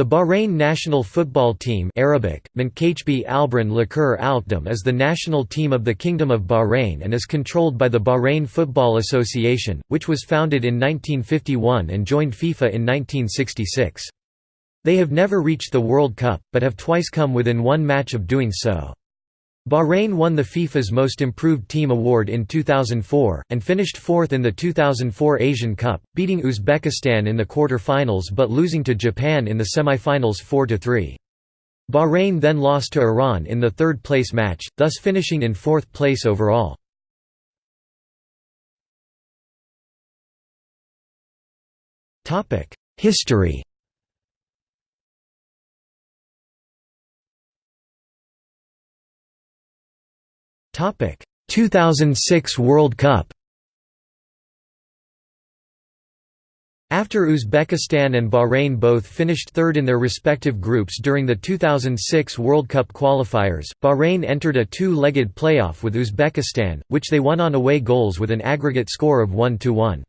The Bahrain national football team Arabic, Alkdam is the national team of the Kingdom of Bahrain and is controlled by the Bahrain Football Association, which was founded in 1951 and joined FIFA in 1966. They have never reached the World Cup, but have twice come within one match of doing so. Bahrain won the FIFA's Most Improved Team award in 2004, and finished fourth in the 2004 Asian Cup, beating Uzbekistan in the quarter-finals but losing to Japan in the semi-finals 4–3. Bahrain then lost to Iran in the third-place match, thus finishing in fourth place overall. History 2006 World Cup After Uzbekistan and Bahrain both finished third in their respective groups during the 2006 World Cup qualifiers, Bahrain entered a two-legged playoff with Uzbekistan, which they won on away goals with an aggregate score of 1–1.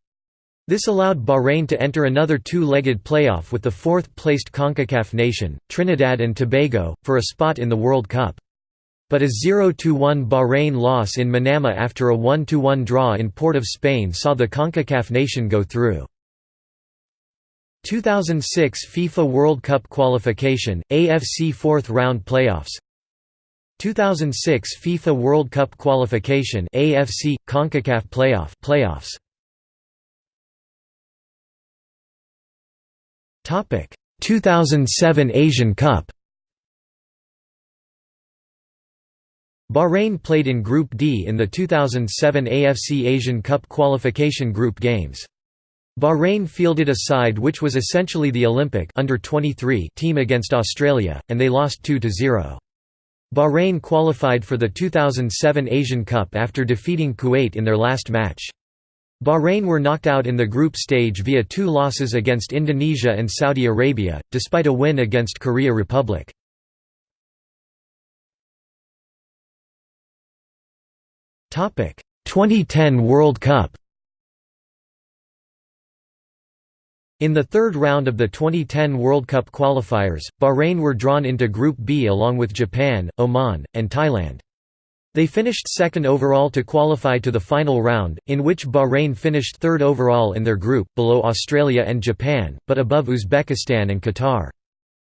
This allowed Bahrain to enter another two-legged playoff with the fourth-placed CONCACAF nation, Trinidad and Tobago, for a spot in the World Cup. But a 0–1 Bahrain loss in Manama after a 1–1 draw in Port of Spain saw the CONCACAF nation go through. 2006 FIFA World Cup qualification, AFC fourth round playoffs. 2006 FIFA World Cup qualification AFC CONCACAF playoff playoffs. Topic. 2007 Asian Cup Bahrain played in Group D in the 2007 AFC Asian Cup qualification group games. Bahrain fielded a side which was essentially the Olympic under 23 team against Australia, and they lost 2–0. Bahrain qualified for the 2007 Asian Cup after defeating Kuwait in their last match. Bahrain were knocked out in the group stage via two losses against Indonesia and Saudi Arabia, despite a win against Korea Republic. 2010 World Cup In the third round of the 2010 World Cup qualifiers, Bahrain were drawn into Group B along with Japan, Oman, and Thailand. They finished second overall to qualify to the final round, in which Bahrain finished third overall in their group, below Australia and Japan, but above Uzbekistan and Qatar.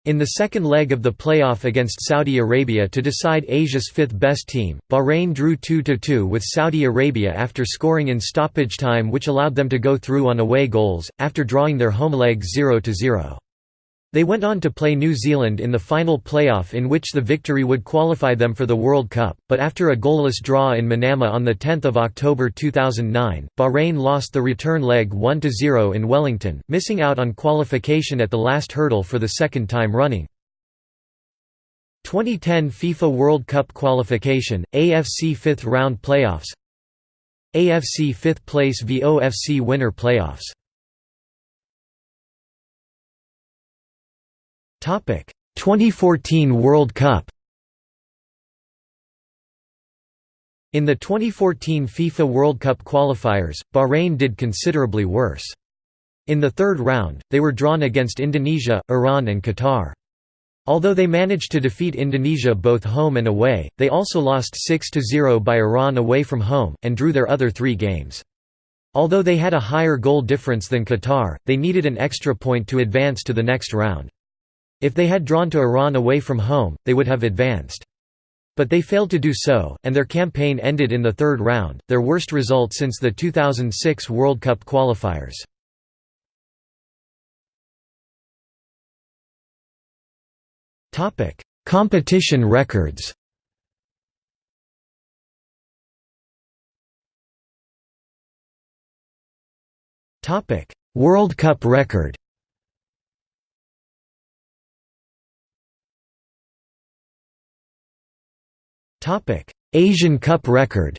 In the second leg of the playoff against Saudi Arabia to decide Asia's fifth-best team, Bahrain drew 2–2 with Saudi Arabia after scoring in stoppage time which allowed them to go through on away goals, after drawing their home leg 0–0. They went on to play New Zealand in the final playoff in which the victory would qualify them for the World Cup, but after a goalless draw in Manama on 10 October 2009, Bahrain lost the return leg 1–0 in Wellington, missing out on qualification at the last hurdle for the second time running. 2010 FIFA World Cup qualification, AFC fifth round playoffs AFC fifth place VOFC winner playoffs 2014 World Cup In the 2014 FIFA World Cup qualifiers, Bahrain did considerably worse. In the third round, they were drawn against Indonesia, Iran and Qatar. Although they managed to defeat Indonesia both home and away, they also lost 6–0 by Iran away from home, and drew their other three games. Although they had a higher goal difference than Qatar, they needed an extra point to advance to the next round. If they had drawn to Iran away from home, they would have advanced. But they failed to do so, and their campaign ended in the third round, their worst result since the 2006 World Cup qualifiers. Competition records World Cup record Asian Cup record.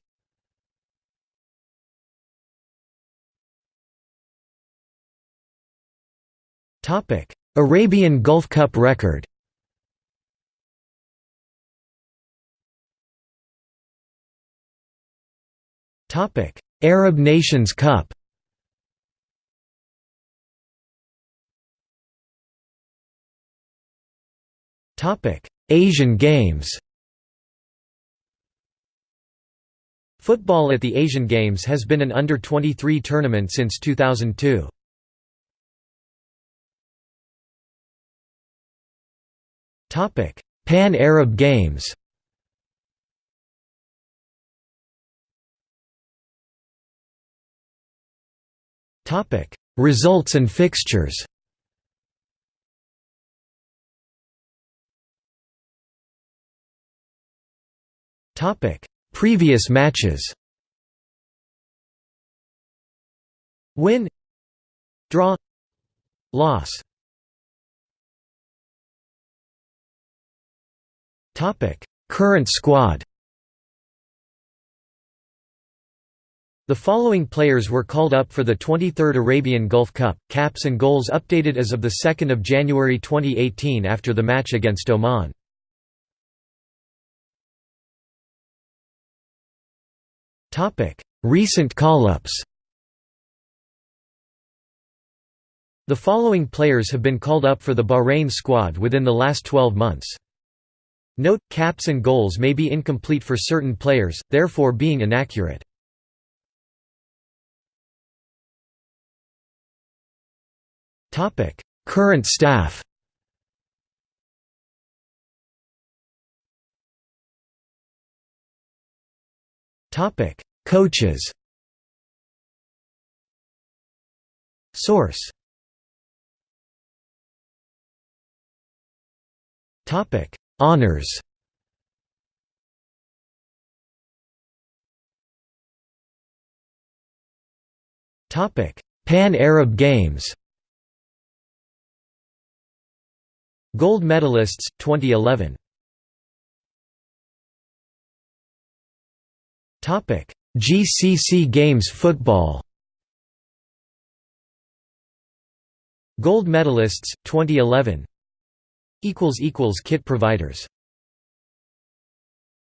Arabian Gulf Cup record. Arab Nations Cup. Topic. Asian Games Football at the Asian Games has been an under-23 tournament since 2002. Pan-Arab Games Results and fixtures Previous matches. Win. Draw. Loss. Current squad. The following players were called up for the 23rd Arabian Gulf Cup, caps and goals updated as of 2 January 2018 after the match against Oman. Recent call-ups The following players have been called up for the Bahrain squad within the last 12 months. Note, caps and goals may be incomplete for certain players, therefore being inaccurate. Current staff Coaches. Source. Topic. Honors. Topic: Pan-Arab Games. Gold medalists 2011 GCC Games football. Gold medalists 2011 equals equals kit providers